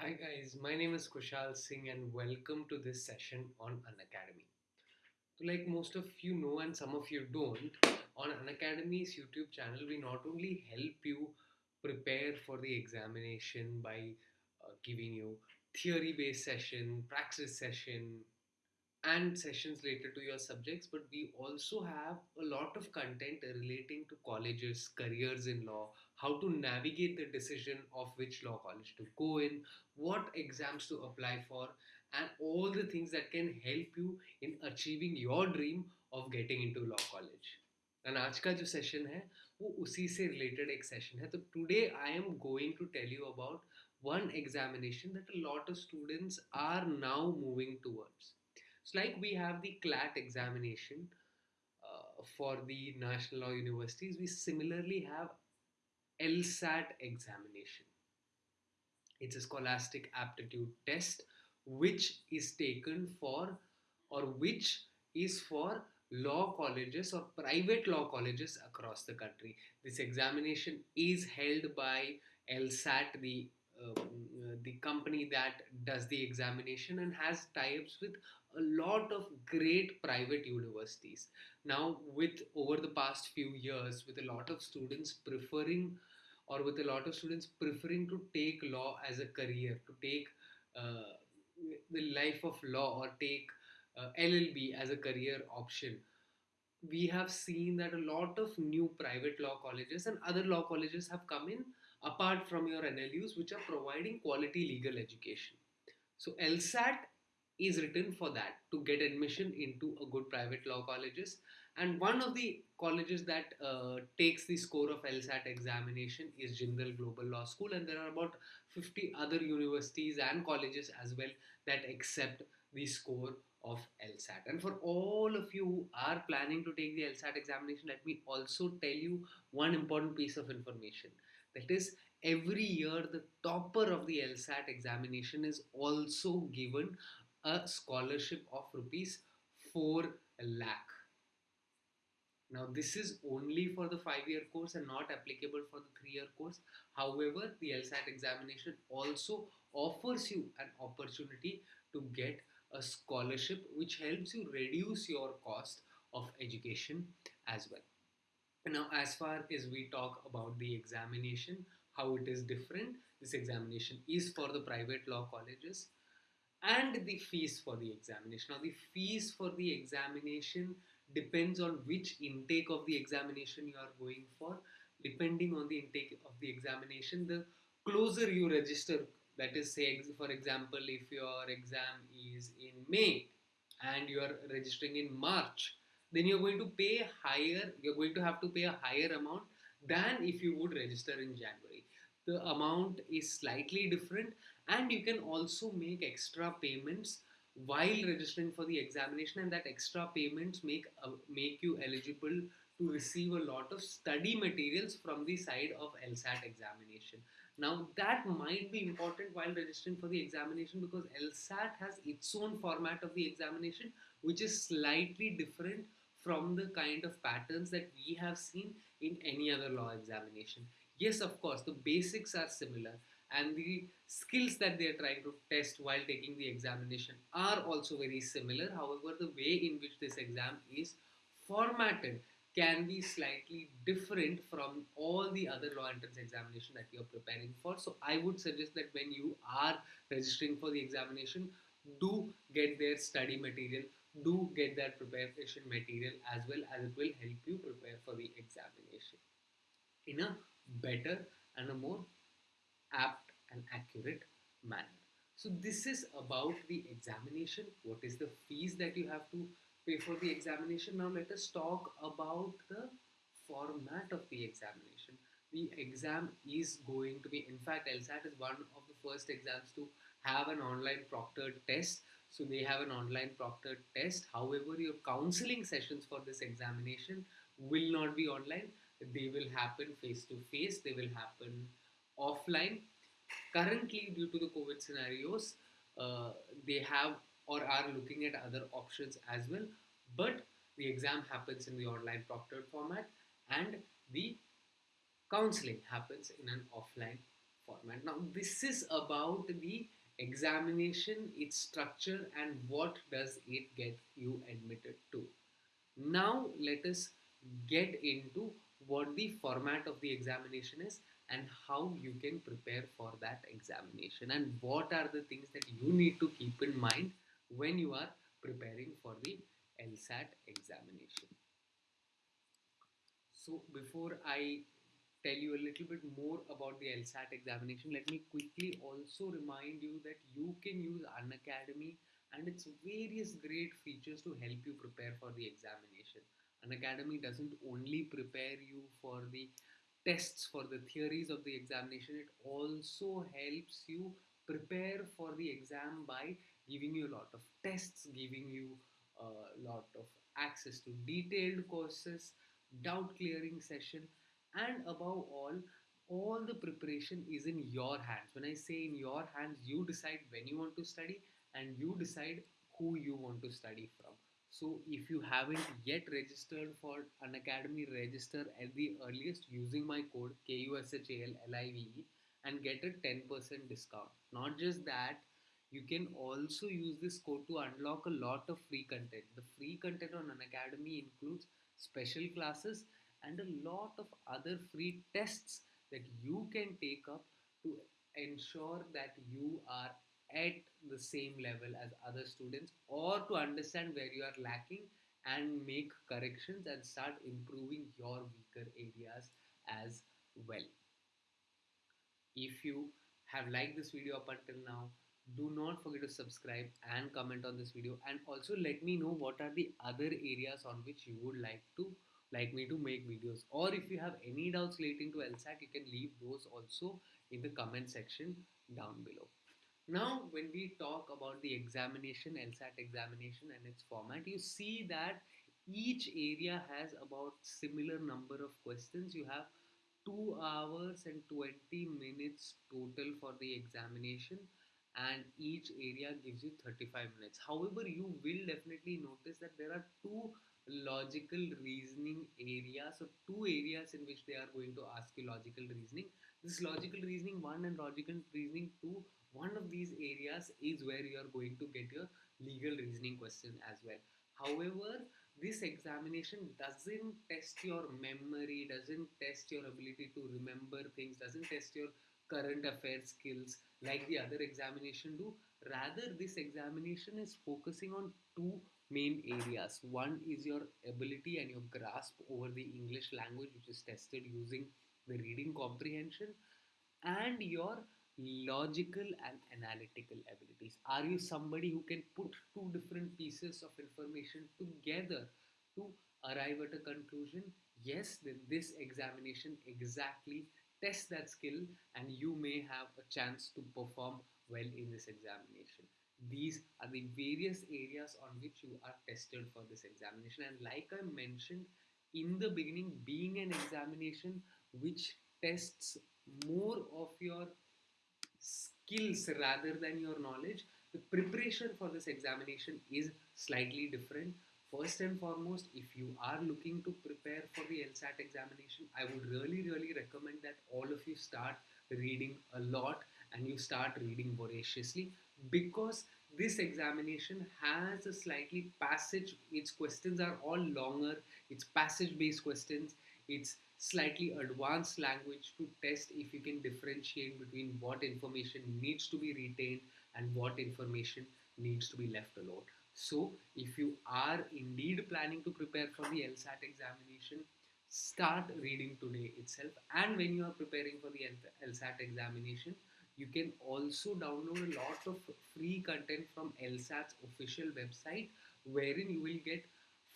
Hi guys, my name is Kushal Singh and welcome to this session on Unacademy. So like most of you know and some of you don't, on Unacademy's YouTube channel we not only help you prepare for the examination by uh, giving you theory based session, praxis session, and sessions related to your subjects, but we also have a lot of content relating to colleges, careers in law, how to navigate the decision of which law college to go in, what exams to apply for, and all the things that can help you in achieving your dream of getting into law college. And आज का जो session है वो उसी से related एक session है तो today I am going to tell you about one examination that a lot of students are now moving towards it's like we have the CLAT examination uh, for the National Law Universities. We similarly have LSAT examination. It's a scholastic aptitude test which is taken for or which is for law colleges or private law colleges across the country. This examination is held by LSAT, the um, uh, the company that does the examination and has tie-ups with a lot of great private universities now with over the past few years with a lot of students preferring or with a lot of students preferring to take law as a career to take uh, the life of law or take uh, llb as a career option we have seen that a lot of new private law colleges and other law colleges have come in apart from your NLUs, which are providing quality legal education. So LSAT is written for that to get admission into a good private law colleges. And one of the colleges that uh, takes the score of LSAT examination is Jindal Global Law School, and there are about 50 other universities and colleges as well that accept the score of LSAT. And for all of you who are planning to take the LSAT examination, let me also tell you one important piece of information that is, every year the topper of the LSAT examination is also given a scholarship of rupees 4 lakh. Now this is only for the 5-year course and not applicable for the 3-year course. However, the LSAT examination also offers you an opportunity to get a scholarship which helps you reduce your cost of education as well. Now, as far as we talk about the examination, how it is different, this examination is for the private law colleges and the fees for the examination. Now, the fees for the examination depends on which intake of the examination you are going for. Depending on the intake of the examination, the closer you register, that is, say, for example, if your exam is in May and you are registering in March, then you're going to pay higher, you're going to have to pay a higher amount than if you would register in January. The amount is slightly different and you can also make extra payments while registering for the examination and that extra payments make uh, make you eligible to receive a lot of study materials from the side of LSAT examination. Now that might be important while registering for the examination because LSAT has its own format of the examination which is slightly different from the kind of patterns that we have seen in any other law examination. Yes, of course, the basics are similar and the skills that they are trying to test while taking the examination are also very similar. However, the way in which this exam is formatted can be slightly different from all the other law entrance examination that you're preparing for. So I would suggest that when you are registering for the examination, do get their study material do get that preparation material as well as it will help you prepare for the examination in a better and a more apt and accurate manner. So this is about the examination. What is the fees that you have to pay for the examination? Now let us talk about the format of the examination. The exam is going to be, in fact, LSAT is one of the first exams to have an online proctored test so they have an online proctored test. However, your counseling sessions for this examination will not be online. They will happen face to face. They will happen offline. Currently, due to the COVID scenarios, uh, they have or are looking at other options as well. But the exam happens in the online proctored format and the counseling happens in an offline format. Now, this is about the examination, its structure, and what does it get you admitted to. Now, let us get into what the format of the examination is and how you can prepare for that examination and what are the things that you need to keep in mind when you are preparing for the LSAT examination. So before I tell you a little bit more about the LSAT examination, let me quickly also remind you that you can use Unacademy and its various great features to help you prepare for the examination. Unacademy doesn't only prepare you for the tests for the theories of the examination, it also helps you prepare for the exam by giving you a lot of tests, giving you a lot of access to detailed courses, doubt clearing session, and above all, all the preparation is in your hands. When I say in your hands, you decide when you want to study and you decide who you want to study from. So if you haven't yet registered for Unacademy, register at the earliest using my code KUSHALLIVE and get a 10% discount. Not just that, you can also use this code to unlock a lot of free content. The free content on Unacademy includes special classes and a lot of other free tests that you can take up to ensure that you are at the same level as other students or to understand where you are lacking and make corrections and start improving your weaker areas as well. If you have liked this video up until now, do not forget to subscribe and comment on this video and also let me know what are the other areas on which you would like to like me to make videos or if you have any doubts relating to LSAT you can leave those also in the comment section down below. Now when we talk about the examination, LSAT examination and its format, you see that each area has about similar number of questions. You have 2 hours and 20 minutes total for the examination and each area gives you 35 minutes. However, you will definitely notice that there are two logical reasoning areas so two areas in which they are going to ask you logical reasoning this logical reasoning 1 and logical reasoning 2 one of these areas is where you are going to get your legal reasoning question as well however this examination doesn't test your memory doesn't test your ability to remember things doesn't test your current affairs skills like the other examination do rather this examination is focusing on two main areas. One is your ability and your grasp over the English language, which is tested using the reading comprehension, and your logical and analytical abilities. Are you somebody who can put two different pieces of information together to arrive at a conclusion? Yes, then this examination exactly tests that skill, and you may have a chance to perform well in this examination these are the various areas on which you are tested for this examination and like I mentioned in the beginning being an examination which tests more of your skills rather than your knowledge the preparation for this examination is slightly different. First and foremost if you are looking to prepare for the LSAT examination I would really really recommend that all of you start reading a lot and you start reading voraciously because this examination has a slightly passage its questions are all longer it's passage based questions it's slightly advanced language to test if you can differentiate between what information needs to be retained and what information needs to be left alone. So if you are indeed planning to prepare for the LSAT examination start reading today itself. And when you are preparing for the LSAT examination you can also download a lot of free content from LSAT's official website wherein you will get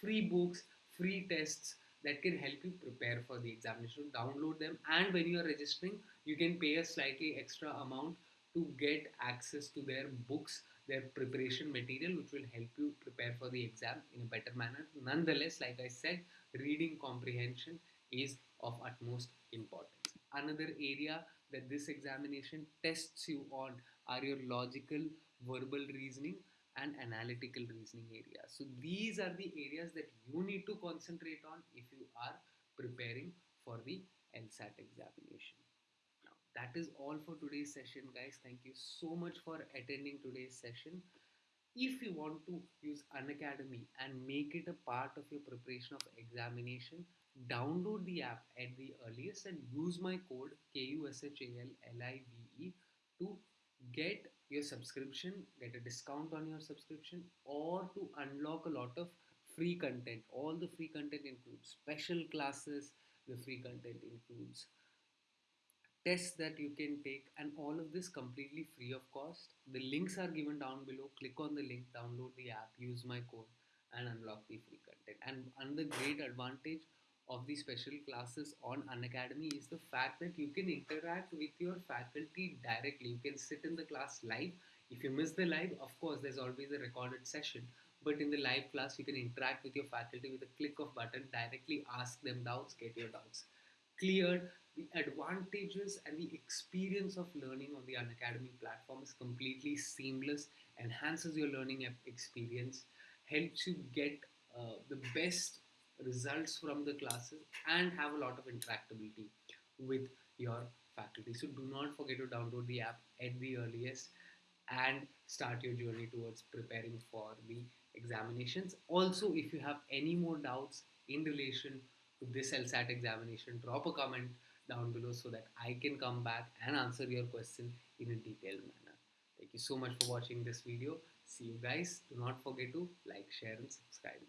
free books, free tests that can help you prepare for the examination. Download them and when you are registering, you can pay a slightly extra amount to get access to their books, their preparation material, which will help you prepare for the exam in a better manner. Nonetheless, like I said, reading comprehension is of utmost importance. Another area that this examination tests you on are your logical, verbal reasoning and analytical reasoning areas. So these are the areas that you need to concentrate on if you are preparing for the LSAT examination. Now, that is all for today's session, guys. Thank you so much for attending today's session. If you want to use Unacademy and make it a part of your preparation of examination, download the app at the earliest and use my code KUSHALLIVE to get your subscription, get a discount on your subscription, or to unlock a lot of free content. All the free content includes special classes, the free content includes tests that you can take and all of this completely free of cost. The links are given down below. Click on the link download the app use my code and unlock the free content. And another great advantage of the special classes on Unacademy is the fact that you can interact with your faculty directly. You can sit in the class live. If you miss the live, of course, there's always a recorded session. But in the live class, you can interact with your faculty with a click of button, directly ask them doubts, get your doubts cleared. The advantages and the experience of learning on the Unacademy platform is completely seamless, enhances your learning experience, helps you get uh, the best results from the classes and have a lot of interactability with your faculty. So do not forget to download the app at the earliest and start your journey towards preparing for the examinations. Also, if you have any more doubts in relation to this LSAT examination, drop a comment down below so that I can come back and answer your question in a detailed manner. Thank you so much for watching this video. See you guys. Do not forget to like, share and subscribe.